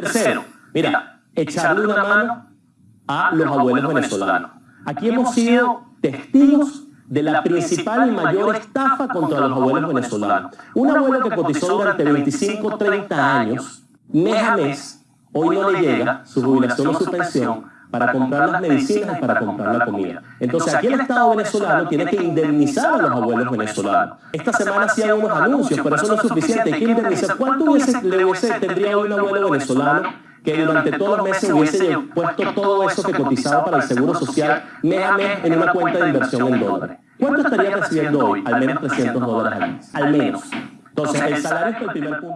Tercero, mira, echarle una mano a los abuelos venezolanos. Aquí hemos sido testigos de la principal y mayor estafa contra los abuelos venezolanos. Un abuelo que cotizó durante 25, 30 años, mes a mes, hoy no le llega su jubilación o su pensión para comprar las medicinas y para comprar la comida. Entonces aquí el Estado venezolano tiene que indemnizar a los abuelos venezolanos. Esta semana hacían unos anuncios, pero eso no es suficiente. Hay que indemnizar. ¿Cuánto hubiese, le hubiese, tendría hoy un abuelo venezolano que durante todos los meses hubiese puesto todo eso que cotizaba para el Seguro Social mes a mes en una cuenta de inversión en dólares? ¿Cuánto estaría recibiendo hoy? Al menos 300 dólares al mes. Al menos. Entonces, el salario es el primer punto.